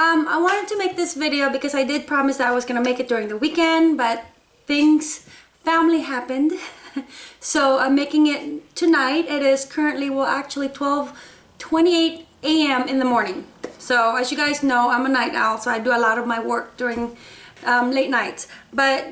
Um, I wanted to make this video because I did promise that I was going to make it during the weekend, but things, family happened. so I'm making it tonight. It is currently, well actually 12, 28 a.m. in the morning. So as you guys know, I'm a night owl, so I do a lot of my work during um, late nights. But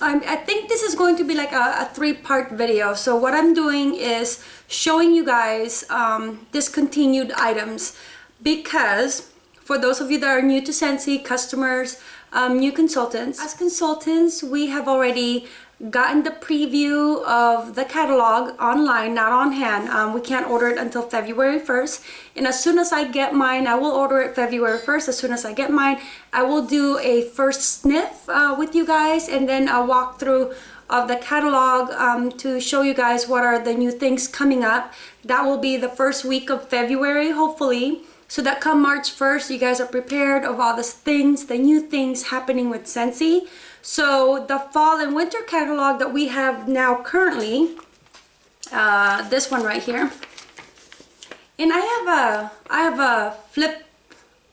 um, I think this is going to be like a, a three-part video. So what I'm doing is showing you guys um, discontinued items because for those of you that are new to Scentsy, customers, um, new consultants, as consultants, we have already gotten the preview of the catalog online, not on hand. Um, we can't order it until February 1st. And as soon as I get mine, I will order it February 1st. As soon as I get mine, I will do a first sniff uh, with you guys and then a walkthrough of the catalog um, to show you guys what are the new things coming up. That will be the first week of February, hopefully. So that come March 1st, you guys are prepared of all the things, the new things happening with Scentsy. So the fall and winter catalog that we have now currently, uh, this one right here, and I have a I have a flip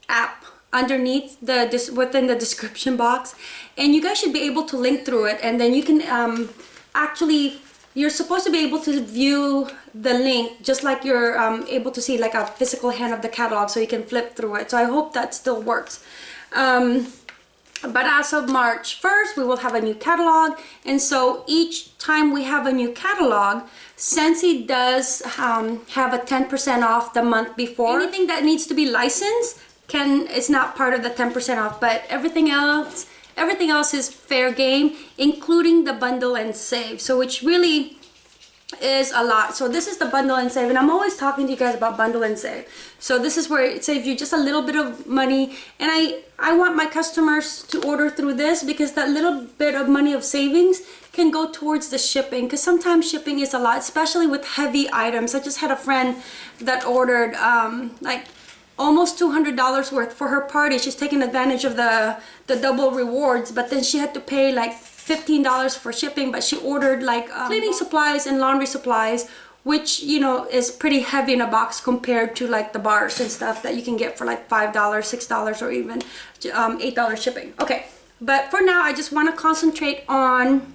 app underneath the within the description box, and you guys should be able to link through it, and then you can um, actually you're supposed to be able to view the link just like you're um, able to see like a physical hand of the catalog so you can flip through it. So I hope that still works. Um, but as of March 1st we will have a new catalog. And so each time we have a new catalog Scentsy does um, have a 10% off the month before. Anything that needs to be licensed can it's not part of the 10% off but everything else everything else is fair game including the bundle and save. So which really is a lot. So this is the bundle and save and i'm always talking to you guys about bundle and save. So this is where it saves you just a little bit of money and i i want my customers to order through this because that little bit of money of savings can go towards the shipping because sometimes shipping is a lot especially with heavy items. I just had a friend that ordered um like almost $200 worth for her party. She's taking advantage of the the double rewards but then she had to pay like $15 for shipping but she ordered like um, cleaning. supplies and laundry supplies which you know is pretty heavy in a box compared to like the bars and stuff that you can get for like five dollars six dollars or even um, eight dollars shipping. Okay but for now I just want to concentrate on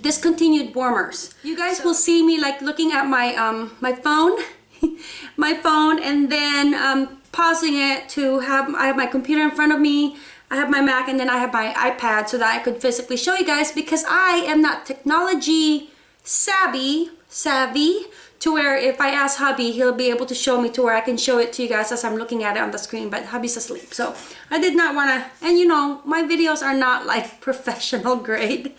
discontinued warmers. You guys so, will see me like looking at my um my phone my phone and then um pausing it to have I have my computer in front of me I have my Mac and then I have my iPad so that I could physically show you guys because I am not technology savvy, savvy to where if I ask hubby, he'll be able to show me to where I can show it to you guys as I'm looking at it on the screen, but hubby's asleep. So I did not want to, and you know, my videos are not like professional grade.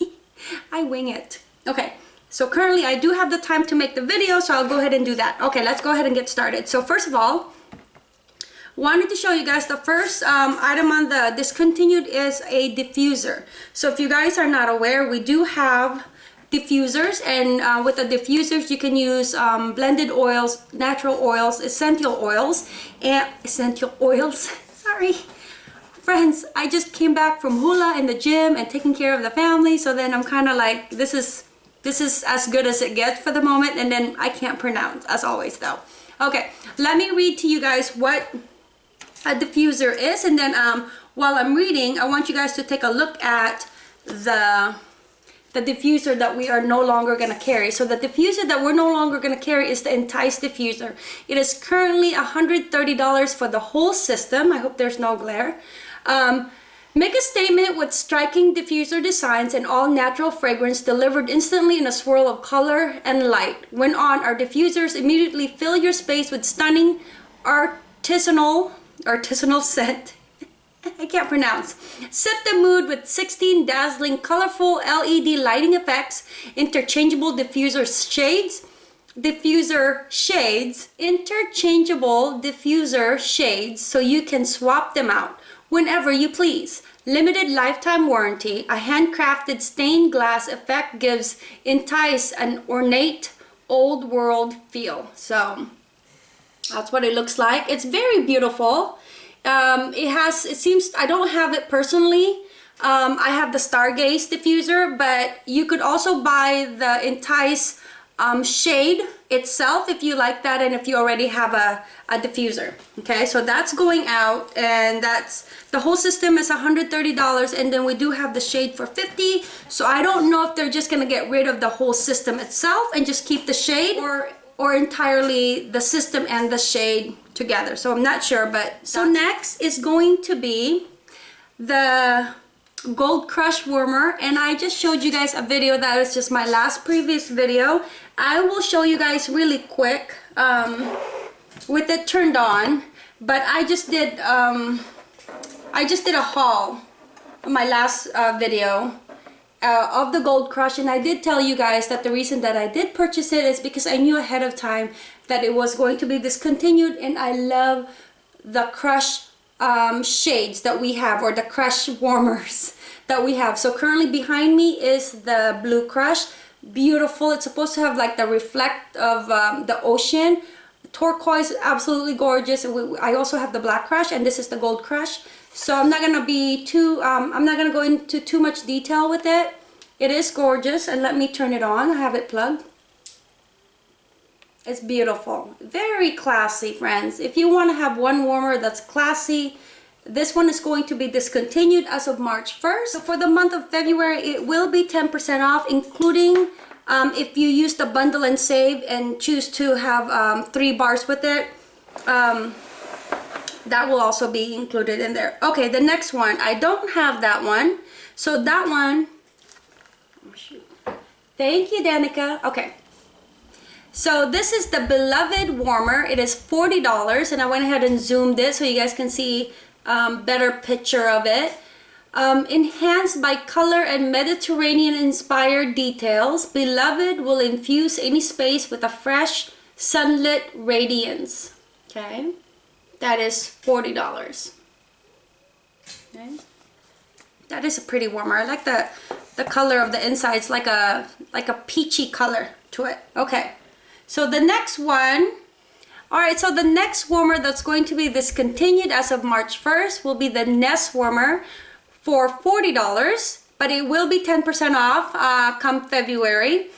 I wing it. Okay, so currently I do have the time to make the video, so I'll go ahead and do that. Okay, let's go ahead and get started. So first of all, wanted to show you guys the first um, item on the discontinued is a diffuser. So if you guys are not aware we do have diffusers and uh, with the diffusers you can use um, blended oils natural oils essential oils and essential oils sorry. Friends I just came back from hula in the gym and taking care of the family so then I'm kind of like this is this is as good as it gets for the moment and then I can't pronounce as always though. Okay let me read to you guys what a diffuser is and then um, while I'm reading I want you guys to take a look at the the diffuser that we are no longer going to carry. So the diffuser that we're no longer going to carry is the Entice diffuser. It is currently $130 for the whole system. I hope there's no glare. Um, make a statement with striking diffuser designs and all natural fragrance delivered instantly in a swirl of color and light. When on, our diffusers immediately fill your space with stunning artisanal artisanal scent. I can't pronounce. Set the mood with 16 dazzling, colorful LED lighting effects, interchangeable diffuser shades, diffuser shades, interchangeable diffuser shades so you can swap them out whenever you please. Limited lifetime warranty, a handcrafted stained glass effect gives Entice an ornate old world feel. So that's what it looks like. It's very beautiful. Um, it has it seems I don't have it personally. Um, I have the Stargaze diffuser but you could also buy the Entice um, shade itself if you like that and if you already have a, a diffuser. Okay so that's going out and that's the whole system is $130 and then we do have the shade for 50 so I don't know if they're just gonna get rid of the whole system itself and just keep the shade or or entirely the system and the shade together. So I'm not sure but so next is going to be the gold crush warmer. And I just showed you guys a video that is just my last previous video. I will show you guys really quick um, with it turned on but I just did um, I just did a haul on my last uh, video uh, of the gold crush and I did tell you guys that the reason that I did purchase it is because I knew ahead of time that it was going to be discontinued and I love the crush um, shades that we have or the crush warmers that we have. So currently behind me is the blue crush. Beautiful. It's supposed to have like the reflect of um, the ocean. Turquoise absolutely gorgeous. I also have the black crush and this is the gold crush so I'm not gonna be too um, I'm not gonna go into too much detail with it it is gorgeous and let me turn it on I have it plugged it's beautiful. Very classy, friends. If you want to have one warmer that's classy, this one is going to be discontinued as of March 1st. So for the month of February, it will be 10% off, including um, if you use the bundle and save and choose to have um, three bars with it. That will also be included in there. Okay, the next one. I don't have that one. So that one thank you, Danica. Okay, so this is the Beloved Warmer. It is $40 and I went ahead and zoomed it so you guys can see um, better picture of it. Um, enhanced by color and Mediterranean inspired details, Beloved will infuse any space with a fresh sunlit radiance. Okay, that is $40. Okay. That is a pretty warmer. I like the the color of the inside. It's like a like a peachy color to it. Okay. So the next one, all right, so the next warmer that's going to be discontinued as of March 1st will be the Nest warmer for $40, but it will be 10% off uh, come February.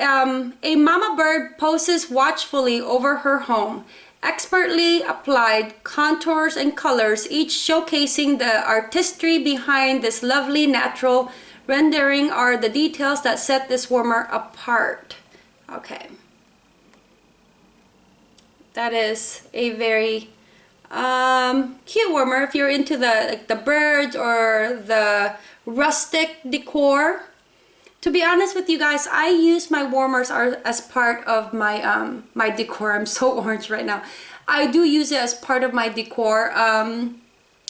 Um, a mama bird poses watchfully over her home, expertly applied contours and colors, each showcasing the artistry behind this lovely natural rendering are the details that set this warmer apart. Okay that is a very um, cute warmer if you're into the like the birds or the rustic decor to be honest with you guys I use my warmers as part of my um, my decor I'm so orange right now I do use it as part of my decor um,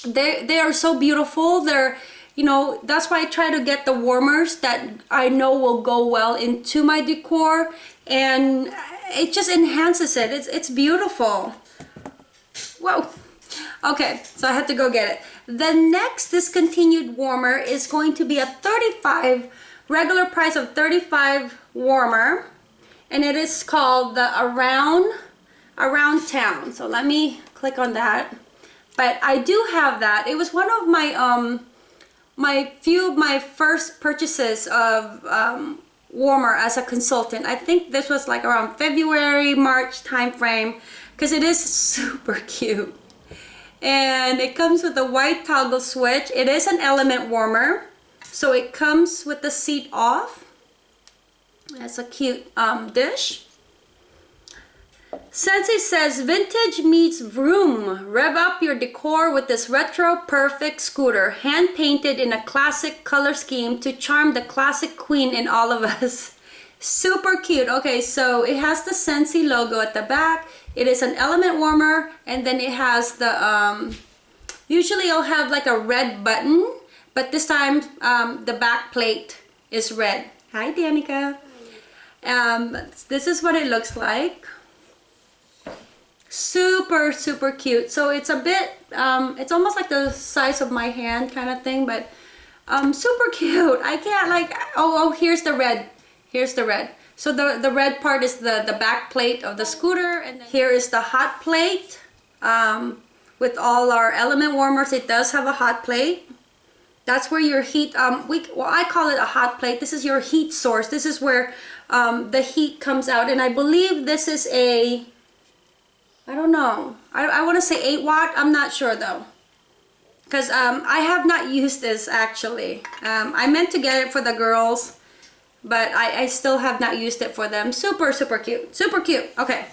they, they are so beautiful they're you know that's why I try to get the warmers that I know will go well into my decor and it just enhances it. It's, it's beautiful. Whoa. Okay, so I had to go get it. The next discontinued warmer is going to be a 35, regular price of 35 warmer. And it is called the Around, Around Town. So let me click on that. But I do have that. It was one of my, um, my few of my first purchases of um, warmer as a consultant. I think this was like around February, March time frame because it is super cute. And it comes with a white toggle switch. It is an element warmer. So it comes with the seat off. That's a cute um, dish. Scentsy says, vintage meets vroom. Rev up your decor with this retro perfect scooter, hand painted in a classic color scheme to charm the classic queen in all of us. Super cute. Okay, so it has the Scentsy logo at the back. It is an element warmer and then it has the, um, usually it'll have like a red button, but this time um, the back plate is red. Hi, Danica. Um, this is what it looks like. Super super cute. So it's a bit um, it's almost like the size of my hand kind of thing but um, super cute. I can't like oh oh here's the red. Here's the red. So the the red part is the the back plate of the scooter and here is the hot plate. Um, with all our element warmers it does have a hot plate that's where your heat um we well i call it a hot plate. This is your heat source. This is where um, the heat comes out. And i believe this is a i don't know. I, I want to say 8 watt. I'm not sure though. Because um, i have not used this actually. Um, i meant to get it for the girls but I, I still have not used it for them. Super super cute. Super cute. Okay.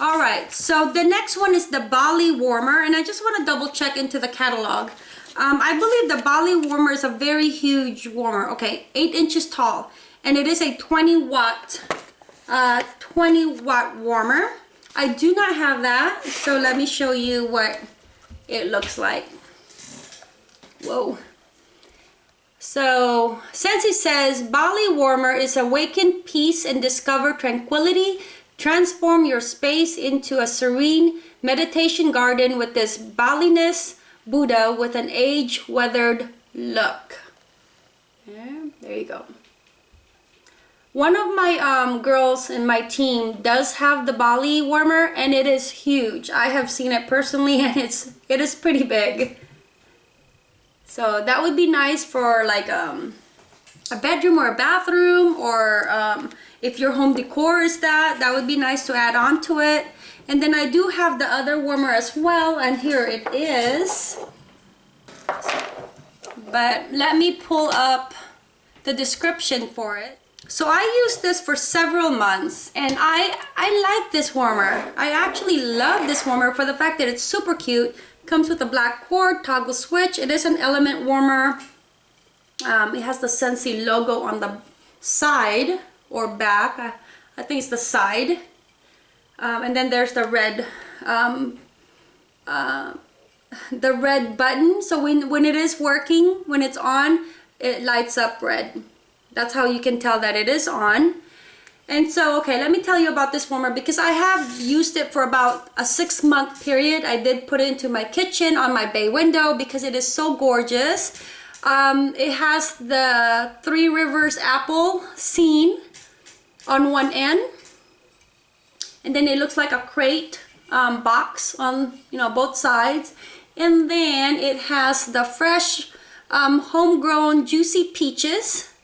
All right. So the next one is the bali warmer. And i just want to double check into the catalog um, I believe the Bali warmer is a very huge warmer. Okay, 8 inches tall. And it is a 20 watt, uh, 20 watt warmer. I do not have that. So let me show you what it looks like. Whoa. So, Scentsy says, Bali Warmer is awaken peace and discover tranquility. Transform your space into a serene meditation garden with this Balinese Buddha with an age-weathered look. Yeah, there you go. One of my um, girls in my team does have the Bali warmer and it is huge. I have seen it personally and it's it is pretty big. So that would be nice for like um, a bedroom or a bathroom or um, if your home decor is that, that would be nice to add on to it. And then I do have the other warmer as well, and here it is. But let me pull up the description for it. So I used this for several months and I, I like this warmer. I actually love this warmer for the fact that it's super cute. Comes with a black cord, toggle switch. It is an element warmer. Um, it has the Scentsy logo on the side or back. I, I think it's the side. Um, and then there's the red um, uh, the red button. So when when it is working when it's on it lights up red. That's how you can tell that it is on. And so okay let me tell you about this warmer because I have used it for about a six month period. I did put it into my kitchen on my bay window because it is so gorgeous. Um, it has the Three Rivers apple scene on one end and then it looks like a crate um, box on you know both sides. And then it has the fresh um, homegrown juicy peaches.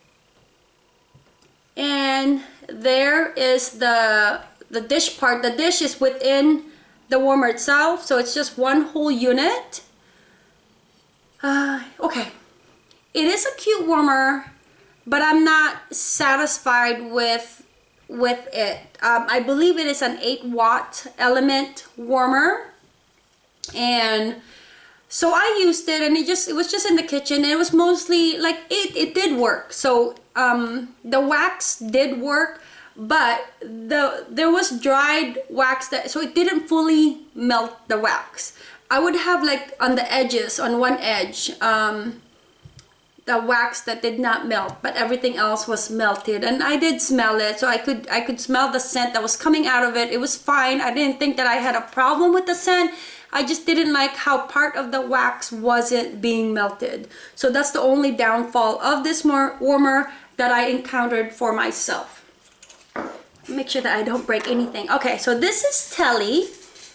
And there is the the dish part. The dish is within the warmer itself so it's just one whole unit. Uh, okay. It is a cute warmer but I'm not satisfied with with it. Um, I believe it is an 8 watt element warmer. And so I used it and it just it was just in the kitchen. And it was mostly like it, it did work. So um, the wax did work but the there was dried wax that so it didn't fully melt the wax. I would have like on the edges on one edge um, the wax that did not melt but everything else was melted. And I did smell it so I could I could smell the scent that was coming out of it. It was fine. I didn't think that I had a problem with the scent. I just didn't like how part of the wax wasn't being melted. So that's the only downfall of this more warmer that I encountered for myself. Make sure that I don't break anything. Okay so this is Telly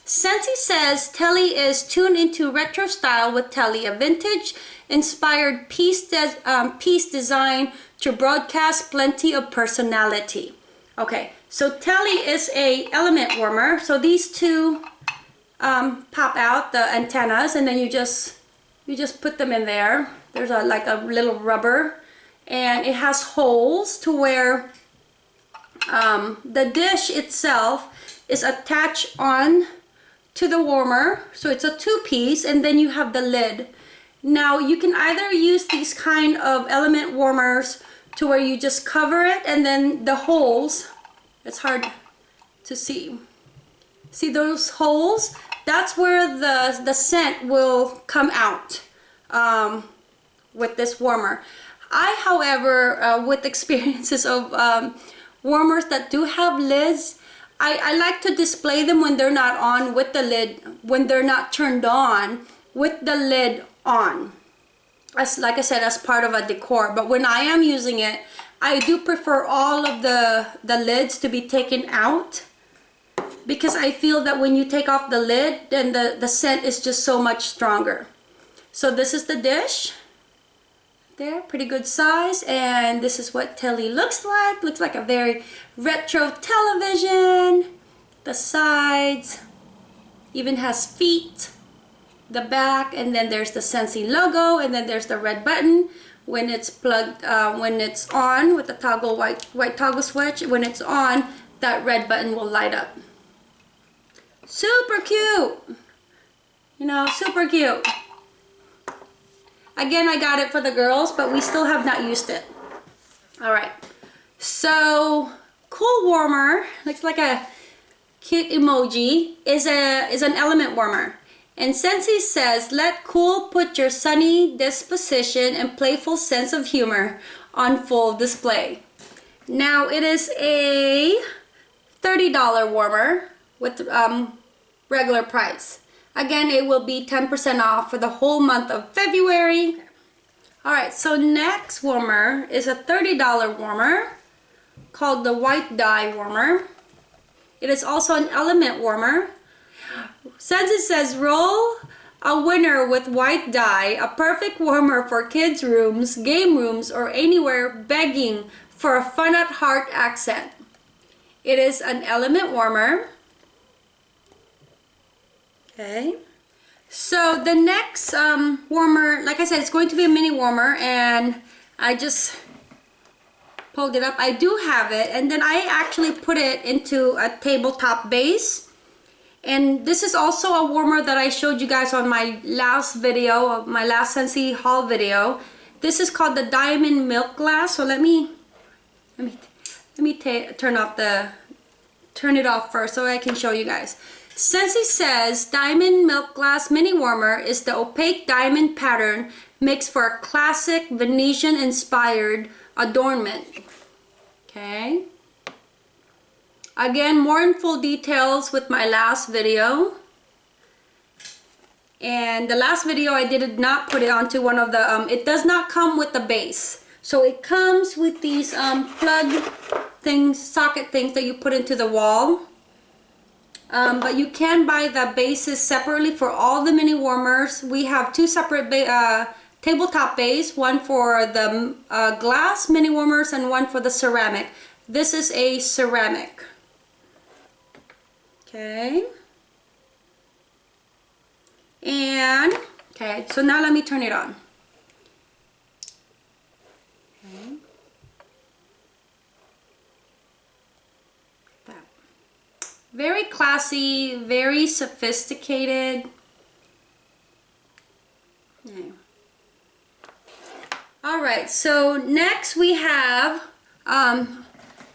Scentsy says Telly is tuned into retro style with Telly, a vintage inspired piece, um, piece design to broadcast plenty of personality. Okay, so Telly is a element warmer. So these two um, pop out the antennas and then you just you just put them in there. There's a like a little rubber and it has holes to where um, the dish itself is attached on to the warmer so it's a two-piece and then you have the lid. Now you can either use these kind of element warmers to where you just cover it and then the holes it's hard to see. See those holes? That's where the the scent will come out um, with this warmer. I however uh, with experiences of um, warmers that do have lids I, I like to display them when they're not on with the lid, when they're not turned on with the lid on. As like I said, as part of a decor. But when I am using it, I do prefer all of the, the lids to be taken out because I feel that when you take off the lid, then the, the scent is just so much stronger. So this is the dish. There. Pretty good size and this is what telly looks like. Looks like a very retro television. The sides even has feet the back and then there's the Scentsy logo and then there's the red button when it's plugged uh, when it's on with the toggle white white toggle switch. When it's on that red button will light up. Super cute! You know super cute Again, I got it for the girls, but we still have not used it. All right, so cool warmer, looks like a cute emoji, is, a, is an element warmer. And Scentsy says, let cool put your sunny disposition and playful sense of humor on full display. Now it is a $30 warmer with um, regular price. Again, it will be 10% off for the whole month of February. All right, so next warmer is a $30 warmer called the White Dye Warmer. It is also an element warmer. Scentsy says roll a winner with white dye, a perfect warmer for kids' rooms, game rooms, or anywhere begging for a fun at heart accent. It is an element warmer. Okay. So the next um, warmer, like I said, it's going to be a mini warmer and I just pulled it up. I do have it and then I actually put it into a tabletop base. And this is also a warmer that I showed you guys on my last video, my last Scentsy haul video. This is called the Diamond Milk Glass. So let me, let me, let me turn off the, turn it off first so I can show you guys. Scentsy says Diamond Milk Glass Mini Warmer is the opaque diamond pattern makes for a classic Venetian inspired adornment. Okay. Again, more in full details with my last video. And the last video I did not put it onto one of the, um, it does not come with the base. So it comes with these um, plug things, socket things that you put into the wall. Um, but you can buy the bases separately for all the mini warmers. We have two separate uh, tabletop base, one for the uh, glass mini warmers and one for the ceramic. This is a ceramic. Okay. And, okay, so now let me turn it on. Very classy, very sophisticated. All right, so next we have, um,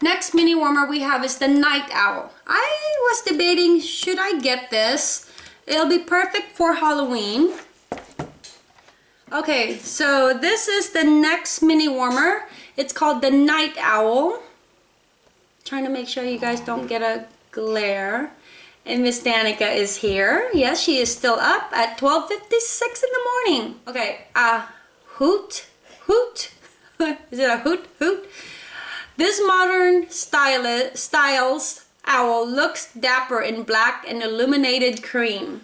next mini warmer we have is the Night Owl. I was debating, should I get this? It'll be perfect for Halloween. Okay, so this is the next mini warmer. It's called the Night Owl. Trying to make sure you guys don't get a glare. And Miss Danica is here. Yes, she is still up at 12.56 in the morning. Okay, uh, hoot, hoot. is it a hoot, hoot? This modern style, styles owl looks dapper in black and illuminated cream.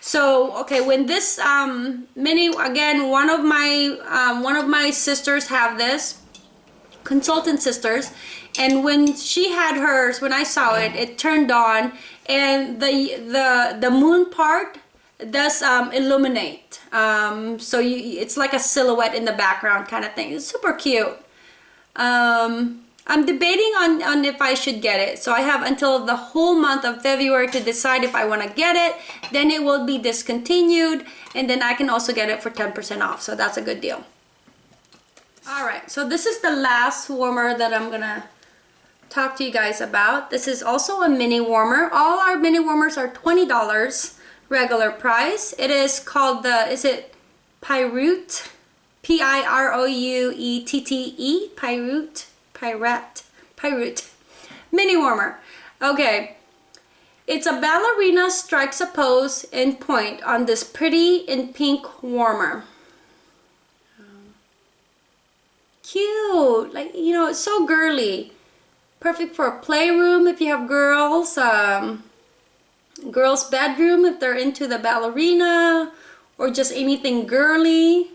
So, okay, when this um, mini, again, one of my, um, one of my sisters have this, consultant sisters, and when she had hers when I saw it it turned on. And the the the moon part does um, illuminate. Um, so you it's like a silhouette in the background kind of thing. It's super cute. Um, I'm debating on, on if I should get it. So I have until the whole month of February to decide if I want to get it. Then it will be discontinued and then I can also get it for 10% off. So that's a good deal. All right. So this is the last warmer that I'm gonna talk to you guys about. This is also a mini warmer. All our mini warmers are $20 regular price. It is called the, is it Pyroot? P-I-R-O-U-E-T-T-E? Pyroot? Pyret? Pyroot. Mini warmer. Okay. It's a ballerina strikes a pose in point on this pretty in pink warmer. Cute. Like, you know, it's so girly perfect for a playroom if you have girls um, girls bedroom if they're into the ballerina or just anything girly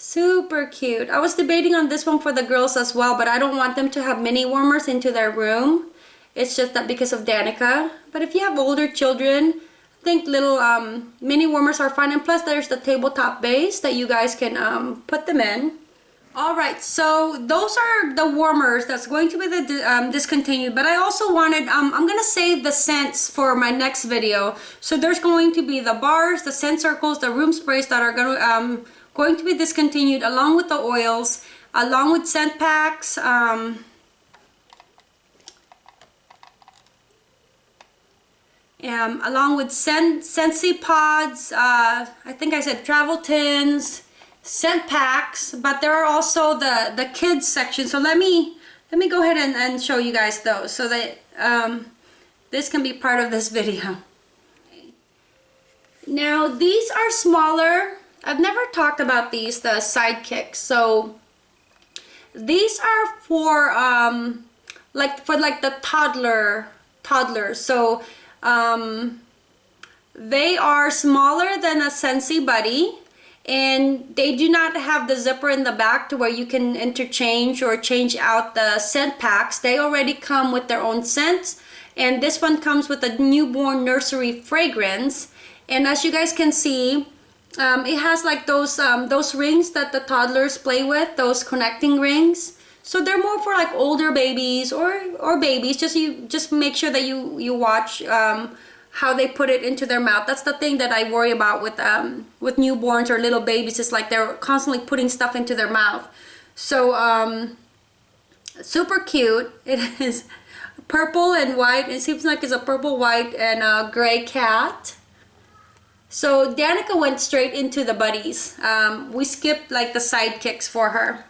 Super cute. I was debating on this one for the girls as well, but I don't want them to have mini warmers into their room. It's just that because of Danica. But if you have older children, I think little um, mini warmers are fine. And plus there's the tabletop base that you guys can um, put them in. Alright, so those are the warmers that's going to be the um, discontinued, but I also wanted, um, I'm to save the scents for my next video. So there's going to be the bars, the scent circles, the room sprays that are going to, um, going to be discontinued along with the oils, along with scent packs, um, um, along with Sen Scentsy pods, uh, I think I said travel tins, scent packs, but there are also the, the kids section. So let me, let me go ahead and, and show you guys those so that um, this can be part of this video. Now these are smaller I've never talked about these, the sidekicks. So these are for um, like for like the toddler toddlers. So um, they are smaller than a Scentsy Buddy and they do not have the zipper in the back to where you can interchange or change out the scent packs. They already come with their own scents and this one comes with a newborn nursery fragrance and as you guys can see um, it has like those um, those rings that the toddlers play with, those connecting rings. So they're more for like older babies or or babies. Just you just make sure that you you watch um, how they put it into their mouth. That's the thing that I worry about with um, with newborns or little babies. It's like they're constantly putting stuff into their mouth. So um, super cute. It is purple and white. It seems like it's a purple, white, and a gray cat. So Danica went straight into the buddies. Um, we skipped like the sidekicks for her.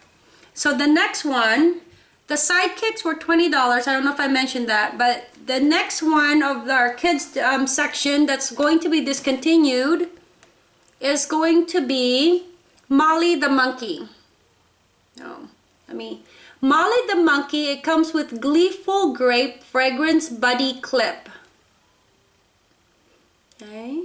So the next one, the sidekicks were $20. I don't know if I mentioned that, but the next one of our kids um, section that's going to be discontinued is going to be Molly the Monkey. Oh, I mean, Molly the Monkey, it comes with Gleeful Grape Fragrance Buddy Clip. Okay.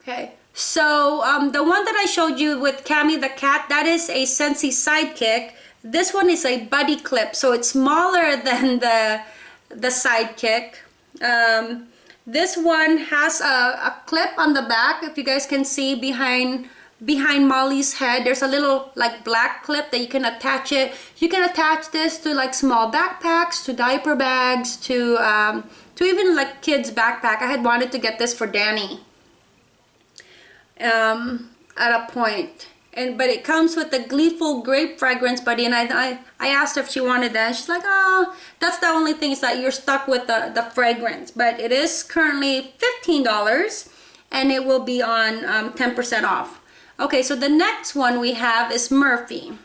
Okay, so um, the one that I showed you with Cami the cat, that is a Scentsy Sidekick. This one is a buddy clip, so it's smaller than the, the Sidekick. Um, this one has a, a clip on the back, if you guys can see behind behind Molly's head there's a little like black clip that you can attach it you can attach this to like small backpacks to diaper bags to um, to even like kids backpack I had wanted to get this for Danny um, at a point. And but it comes with the gleeful grape fragrance buddy and I, I I asked if she wanted that she's like oh that's the only thing is that you're stuck with the the fragrance. But it is currently $15 and it will be on 10% um, off. Okay so the next one we have is Murphy.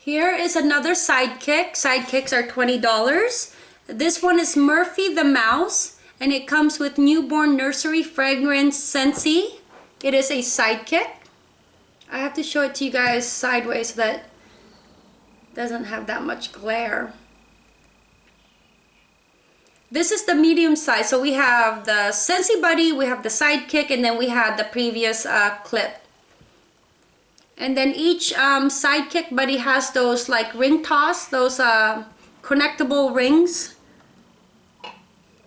Here is another sidekick. Sidekicks are $20 this one is Murphy the mouse and it comes with newborn nursery fragrance Scentsy it is a sidekick. I have to show it to you guys sideways so that doesn't have that much glare. This is the medium size. So we have the Scentsy Buddy, we have the sidekick, and then we have the previous uh, clip. And then each um, sidekick buddy has those like ring toss, those uh, connectable rings.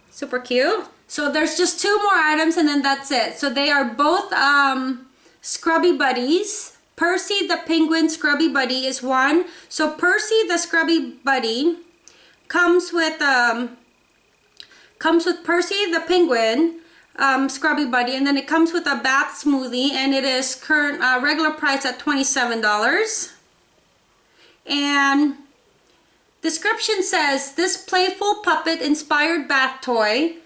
Super cute. So there's just two more items and then that's it. So they are both um, Scrubby Buddies. Percy the Penguin Scrubby Buddy is one. So Percy the Scrubby Buddy comes with um, comes with Percy the Penguin um, Scrubby Buddy and then it comes with a bath smoothie and it is current uh, regular price at $27. And description says this playful puppet inspired bath toy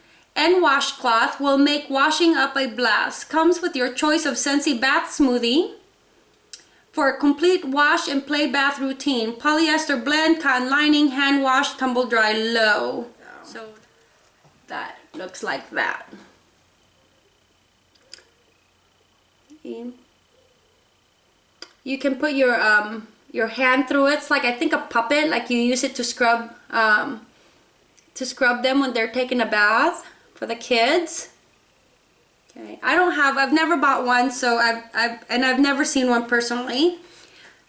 and washcloth will make washing up a blast. Comes with your choice of Scentsy Bath Smoothie for a complete wash and play bath routine. Polyester blend, cotton lining, hand wash, tumble dry low. So that looks like that. You can put your um, your hand through it. It's like I think a puppet, like you use it to scrub um, to scrub them when they're taking a bath for the kids. Okay, I don't have, I've never bought one, so I've, I've, and I've never seen one personally.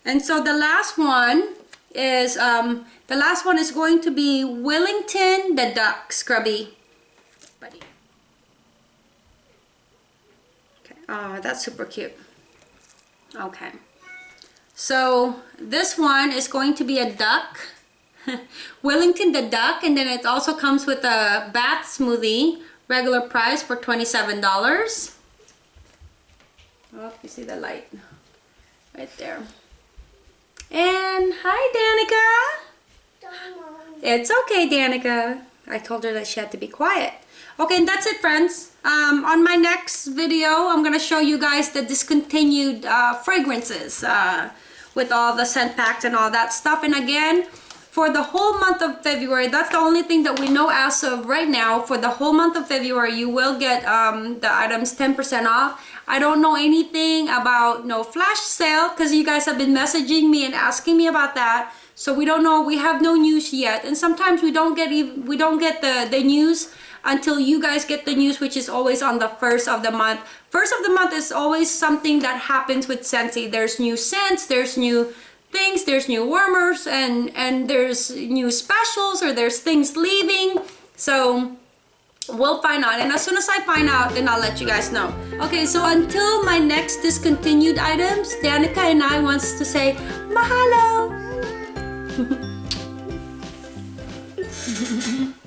And so the last one is, um, the last one is going to be Willington the Duck Scrubby Buddy. Okay, oh, that's super cute. Okay. So this one is going to be a duck. Wellington the duck and then it also comes with a bath smoothie regular price for $27 oh you see the light right there. And hi Danica. It's okay Danica. I told her that she had to be quiet. Okay and that's it friends. Um, on my next video I'm gonna show you guys the discontinued uh, fragrances uh, with all the scent packs and all that stuff. And again for the whole month of February. That's the only thing that we know as of right now. For the whole month of February, you will get um, the items 10% off. I don't know anything about no flash sale because you guys have been messaging me and asking me about that. So we don't know. We have no news yet. And sometimes we don't get even, we don't get the, the news until you guys get the news, which is always on the first of the month. First of the month is always something that happens with Scentsy. There's new scents, there's new things there's new warmers and and there's new specials or there's things leaving. So we'll find out. And as soon as I find out then I'll let you guys know. Okay so until my next discontinued items Danica and I wants to say mahalo